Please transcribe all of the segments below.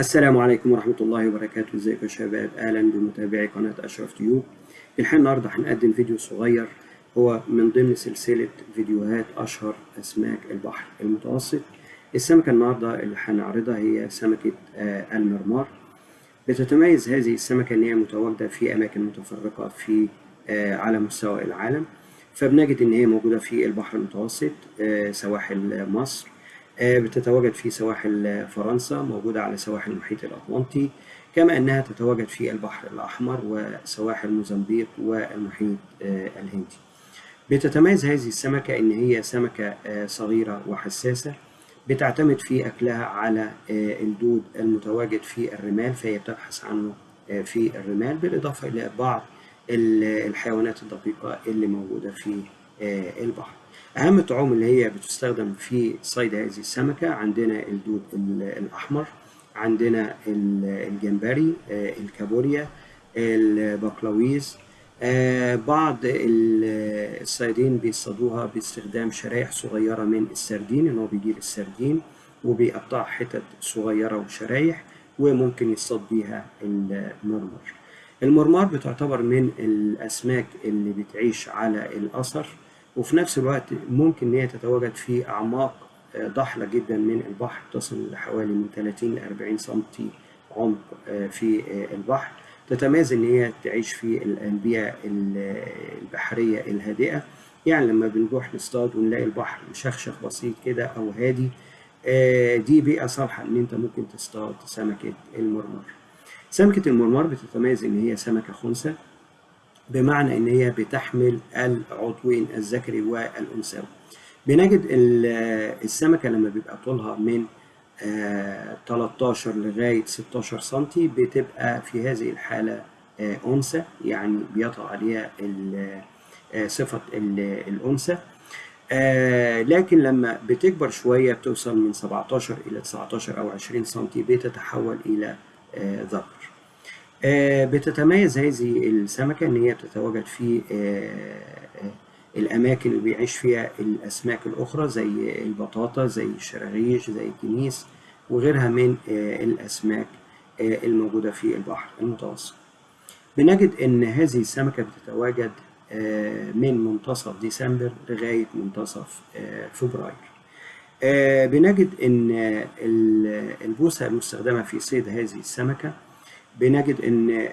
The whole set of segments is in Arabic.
السلام عليكم ورحمة الله وبركاته. ازيكم يا شباب؟ أهلا بمتابعي قناة أشرف تيوب. الحقيقة النهاردة هنقدم فيديو صغير هو من ضمن سلسلة فيديوهات أشهر أسماك البحر المتوسط. السمكة النهاردة اللي هنعرضها هي سمكة آه، المرمار. بتتميز هذه السمكة إن هي متواجدة في أماكن متفرقة في آه، على مستوى العالم. فبنجد إن هي موجودة في البحر المتوسط آه، سواحل مصر. بتتواجد في سواحل فرنسا موجودة على سواحل المحيط الأطلنطي كما أنها تتواجد في البحر الأحمر وسواحل موزمبيق والمحيط آه، الهندي. بتتميز هذه السمكة إن هي سمكة آه، صغيرة وحساسة بتعتمد في أكلها على الدود المتواجد في الرمال فهي بتبحث عنه في الرمال بالإضافة إلى بعض الحيوانات الدقيقة اللي موجودة في البحر. أهم الطعوم اللي هي بتستخدم في صيد هذه السمكة عندنا الدود الأحمر عندنا الجمبري الكابوريا البقلاويز بعض الصيادين بيصطادوها باستخدام شرايح صغيرة من السردين إن هو بيجيب السردين وبيقطع حتت صغيرة وشرايح وممكن يصطاد بيها المرمر. المرمار بتعتبر من الأسماك اللي بتعيش على الأثر. وفي نفس الوقت ممكن إن هي تتواجد في أعماق ضحلة جدا من البحر تصل لحوالي من 30 ل 40 سنتي عمق في البحر. تتميز إن هي تعيش في البيئة البحرية الهادئة. يعني لما بنروح نصطاد ونلاقي البحر مشخشخ بسيط كده أو هادي دي بيئة صالحة إن أنت ممكن تصطاد سمكة المرمر. سمكة المرمر بتتميز إن هي سمكة خنثى. بمعنى إن هي بتحمل العضوين الذكري والانثوي بنجد السمكة لما بيبقى طولها من 13 لغاية 16 سم بتبقى في هذه الحالة أنثى يعني بيطغى عليها صفة الأنثى. لكن لما بتكبر شوية بتوصل من 17 إلى 19 أو 20 سم بتتحول إلى ذكر. بتتميز هذه السمكة إن هي بتتواجد في الأماكن اللي بيعيش فيها الأسماك الأخرى زي البطاطا زي الشراغيش زي الكنيس وغيرها من الأسماك الموجودة في البحر المتوسط. بنجد إن هذه السمكة بتتواجد من منتصف ديسمبر لغاية منتصف فبراير. بنجد إن البوصة المستخدمة في صيد هذه السمكة بنجد إن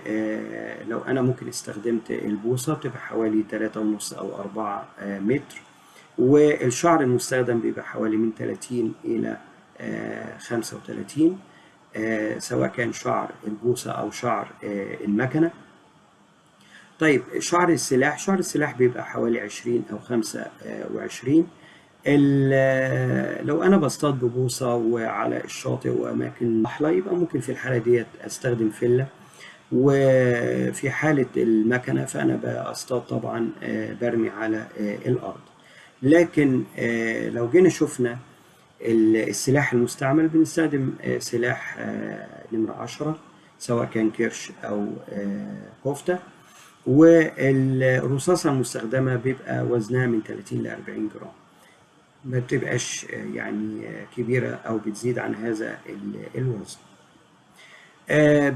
لو أنا ممكن استخدمت البوصة بتبقى حوالي 3.5 أو 4 متر والشعر المستخدم بيبقى حوالي من 30 إلى 35 سواء كان شعر البوصة أو شعر المكنة. طيب شعر السلاح شعر السلاح بيبقى حوالي 20 أو 25 لو أنا بصطاد ببوصة وعلى الشاطئ وأماكن ضحله يبقى ممكن في الحالة ديت أستخدم فله وفي حالة المكنة فأنا بصطاد طبعا برمي على الأرض. لكن لو جينا شفنا السلاح المستعمل بنستخدم سلاح نمرة 10 سواء كان كرش أو كفتة. والرصاصة المستخدمة بيبقى وزنها من 30 ل 40 جرام. ما بتبقاش يعني كبيرة أو بتزيد عن هذا الوزن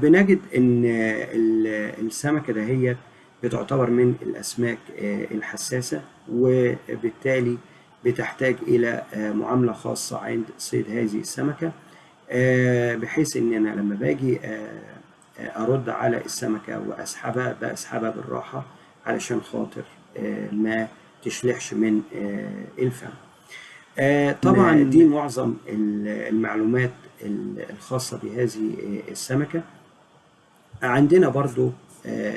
بنجد إن السمكة دهيت بتعتبر من الأسماك الحساسة وبالتالي بتحتاج إلى معاملة خاصة عند صيد هذه السمكة بحيث إن أنا لما باجي أرد على السمكة وأسحبها بسحبها بالراحة علشان خاطر ما تشلحش من الفم. طبعا دي معظم المعلومات الخاصة بهذه السمكة. عندنا برضو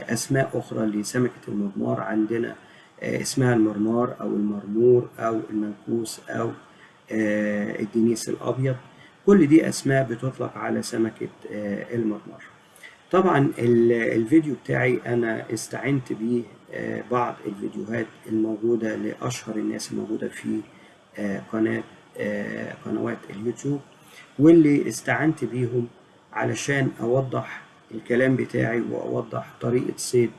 أسماء أخرى لسمكة المرمار. عندنا اسمها المرمار أو المرمور أو المنكوس أو الدنيس الأبيض. كل دي أسماء بتطلق على سمكة المرمار. طبعا الفيديو بتاعي أنا استعنت بيه بعض الفيديوهات الموجودة لأشهر الناس الموجودة في قناة قنوات اليوتيوب واللي استعنت بيهم علشان أوضح الكلام بتاعي وأوضح طريقة صيد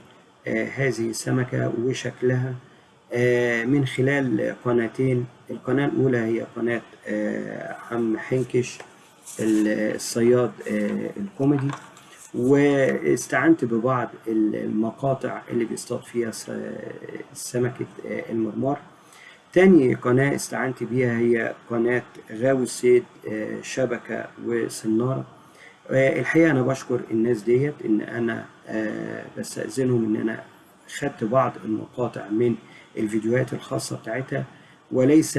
هذه السمكة وشكلها من خلال قناتين. القناة الأولى هي قناة عم حنكش الصياد الكوميدي. واستعنت ببعض المقاطع اللي بيصطاد فيها سمكة المرمار. تاني قناة استعنت بيها هي قناة غاوي الصيد شبكة وسنارة الحقيقة أنا بشكر الناس ديت إن أنا بستأذنهم إن أنا خدت بعض المقاطع من الفيديوهات الخاصة بتاعتها وليس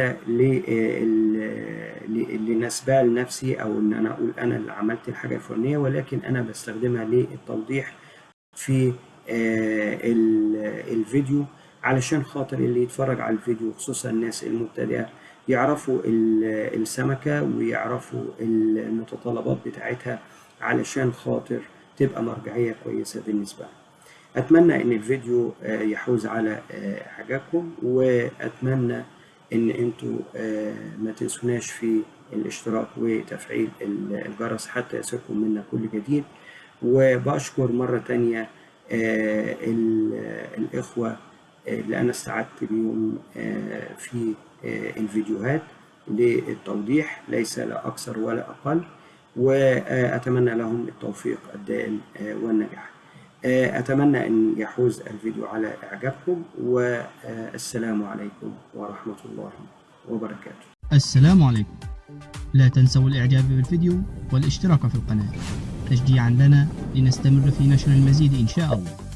لنسبها لنفسي أو إن أنا أقول أنا اللي عملت الحاجة الفلانية ولكن أنا بستخدمها للتوضيح في الفيديو. علشان خاطر اللي يتفرج على الفيديو خصوصا الناس المبتدئة يعرفوا السمكة ويعرفوا المتطلبات بتاعتها علشان خاطر تبقى مرجعية كويسة بالنسبة لهم. أتمنى إن الفيديو يحوز على حاجاتكم وأتمنى إن أنتوا ما تنسوناش في الاشتراك وتفعيل الجرس حتى يصلكم منا كل جديد. وبشكر مرة تانية الإخوة اللي أنا استعدت بيهم في الفيديوهات للتوضيح ليس لا أكثر ولا أقل وأتمنى لهم التوفيق الدائم والنجاح. أتمنى أن يحوز الفيديو على إعجابكم والسلام عليكم ورحمة الله وبركاته. السلام عليكم. لا تنسوا الإعجاب بالفيديو والاشتراك في القناة. تشجيعا لنا لنستمر في نشر المزيد إن شاء الله.